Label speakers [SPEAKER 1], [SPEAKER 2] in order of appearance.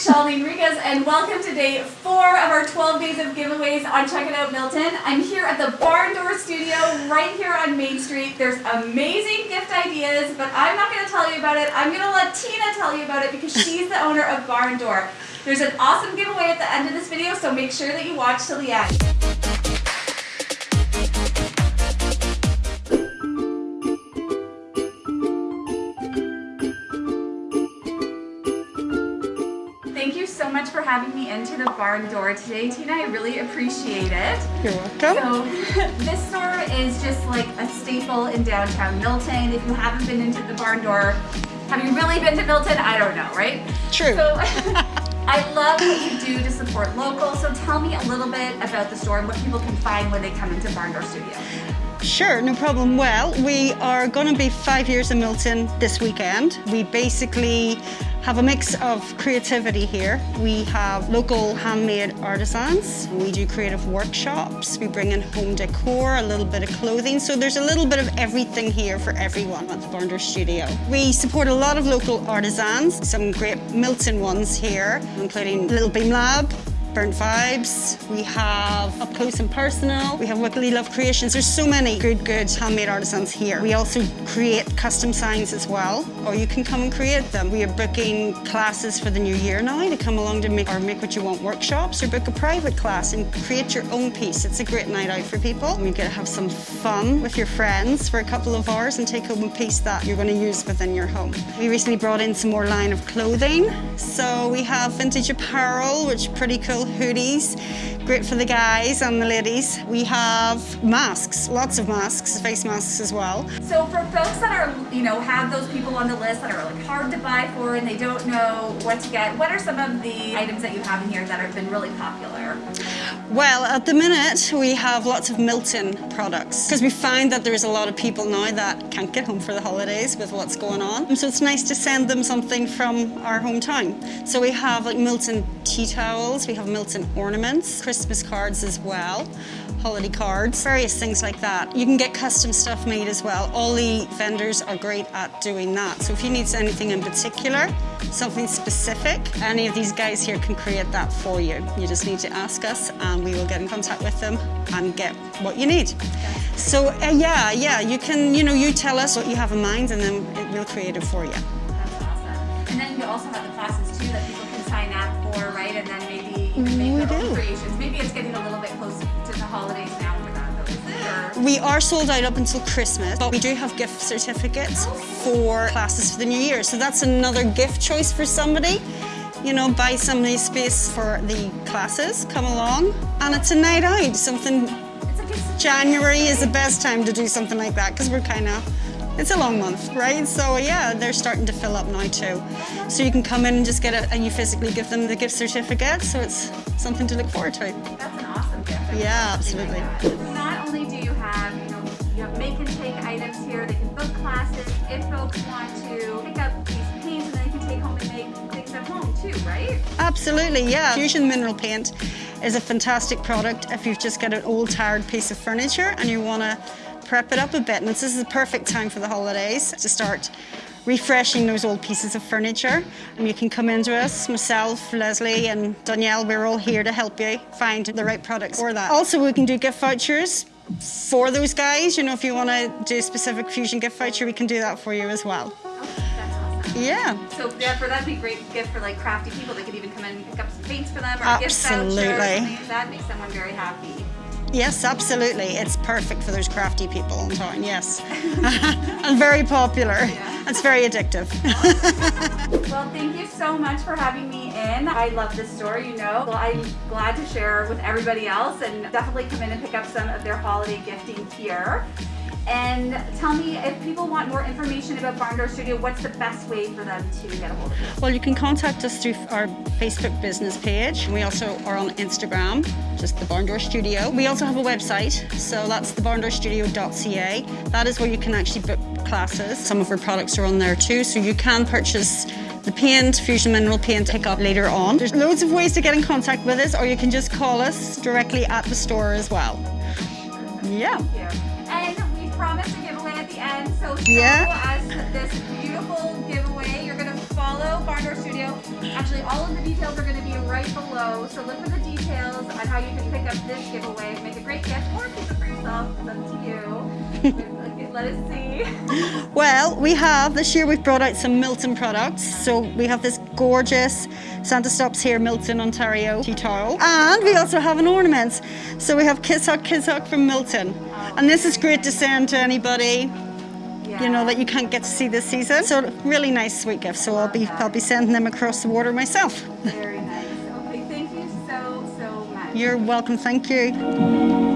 [SPEAKER 1] Shalini Enriquez, and welcome to day four of our 12 days of giveaways on Check It Out Milton. I'm here at the Barn Door Studio right here on Main Street. There's amazing gift ideas, but I'm not going to tell you about it. I'm going to let Tina tell you about it because she's the owner of Barn Door. There's an awesome giveaway at the end of this video, so make sure that you watch till the end. Much for having me into the barn door today, Tina. I really appreciate it.
[SPEAKER 2] You're welcome.
[SPEAKER 1] So this store is just like a staple in downtown Milton. If you haven't been into the barn door, have you really been to Milton? I don't know, right?
[SPEAKER 2] True.
[SPEAKER 1] So I love what you do to support local. So tell me a little bit about the store and what people can find when they come into Barn Door Studio.
[SPEAKER 2] Sure, no problem. Well, we are going to be five years in Milton this weekend. We basically have a mix of creativity here. We have local handmade artisans. We do creative workshops. We bring in home decor, a little bit of clothing. So there's a little bit of everything here for everyone at the Barn Studio. We support a lot of local artisans, some great Milton ones here, including Little Beam Lab, Burnt Vibes, we have Up Close and Personal, we have Wiggly Love Creations. There's so many good, good handmade artisans here. We also create custom signs as well, or you can come and create them. We are booking classes for the new year now to come along to make our Make What You Want workshops or book a private class and create your own piece. It's a great night out for people. You get to have some fun with your friends for a couple of hours and take home a piece that you're going to use within your home. We recently brought in some more line of clothing. So we have vintage apparel, which is pretty cool hoodies, great for the guys and the ladies. We have masks, lots of masks, face masks as well.
[SPEAKER 1] So for folks that are, you know, have those people on the list that are like hard to buy for and they don't know what to get, what are some of the items that you have in here that have been really popular?
[SPEAKER 2] Well, at the minute, we have lots of Milton products because we find that there's a lot of people now that can't get home for the holidays with what's going on. So it's nice to send them something from our hometown. So we have like Milton tea towels, we have Milton ornaments, Christmas cards as well, holiday cards, various things like that. You can get custom stuff made as well. All the vendors are great at doing that. So if you need anything in particular, something specific, any of these guys here can create that for you. You just need to ask us and we will get in contact with them and get what you need. So uh, yeah, yeah, you can, you know, you tell us what you have in mind and then we'll create it for you.
[SPEAKER 1] That's awesome. And then you also have the classes too that people can sign up for, right? And then maybe you can mm, make
[SPEAKER 2] We
[SPEAKER 1] their own creations. Maybe it's getting a little bit close to the holidays now for that though, is?
[SPEAKER 2] We are sold out up until Christmas, but we do have gift certificates oh. for classes for the new year. So that's another gift choice for somebody. You know, buy somebody space for the classes, come along, and it's a night out. Something,
[SPEAKER 1] It's a gift
[SPEAKER 2] January is the best time to do something like that because we're kind of, it's a long month, right? So yeah, they're starting to fill up now too. So you can come in and just get it and you physically give them the gift certificate. So it's something to look forward to.
[SPEAKER 1] That's an awesome gift. I
[SPEAKER 2] Yeah,
[SPEAKER 1] like
[SPEAKER 2] absolutely.
[SPEAKER 1] Not only do you have, you know, you have make and take items here, they can book classes. If folks want to pick up these paints and then they can take home and make things at home too, right?
[SPEAKER 2] Absolutely, yeah. Fusion mineral paint is a fantastic product if you've just got an old tired piece of furniture and you want to prep it up a bit. And this is the perfect time for the holidays to start refreshing those old pieces of furniture. And you can come into us, myself, Leslie and Danielle, we're all here to help you find the right products for that. Also, we can do gift vouchers for those guys. You know, if you want to do a specific Fusion gift voucher, we can do that for you as well. Yeah.
[SPEAKER 1] So yeah, for that'd be a great gift for like crafty people. They could even come in and pick up some paints for them or a gift
[SPEAKER 2] Absolutely.
[SPEAKER 1] voucher. something like That makes someone very happy.
[SPEAKER 2] Yes, absolutely. It's perfect for those crafty people in town, yes. and very popular.
[SPEAKER 1] Yeah.
[SPEAKER 2] It's very addictive.
[SPEAKER 1] Well, thank you so much for having me in. I love this store, you know. Well, I'm glad to share with everybody else and definitely come in and pick up some of their holiday gifting here. And tell me if people want more information about Barn Door Studio, what's the best way for them to get a hold of you?
[SPEAKER 2] well, you can contact us through our Facebook business page. We also are on Instagram, just the Barn Door Studio. We also have a website, so that's thebarndoorstudio.ca. That is where you can actually book classes. Some of our products are on there too, so you can purchase the paint, Fusion Mineral Paint, pick up later on. There's loads of ways to get in contact with us, or you can just call us directly at the store as well. Yeah.
[SPEAKER 1] Thank you. And promised a giveaway at the end, so show
[SPEAKER 2] Yeah.
[SPEAKER 1] us this beautiful giveaway. You're gonna follow follow Barn Door Studio. Actually, all of the details are going to be right below. So look for the details on how you can pick up this giveaway, make a great gift, or keep it for yourself. It's up to you. Let us see.
[SPEAKER 2] Well, we have this year we've brought out some Milton products. So we have this gorgeous Santa Stops here, Milton, Ontario towel. And we also have an ornament. So we have Kiss Hawk Kiss Hawk from Milton. And this is great to send to anybody you know that you can't get to see this season. So really nice sweet gift. So I'll be I'll be sending them across the water myself.
[SPEAKER 1] Very nice. Okay, thank you so, so much.
[SPEAKER 2] You're welcome. Thank you.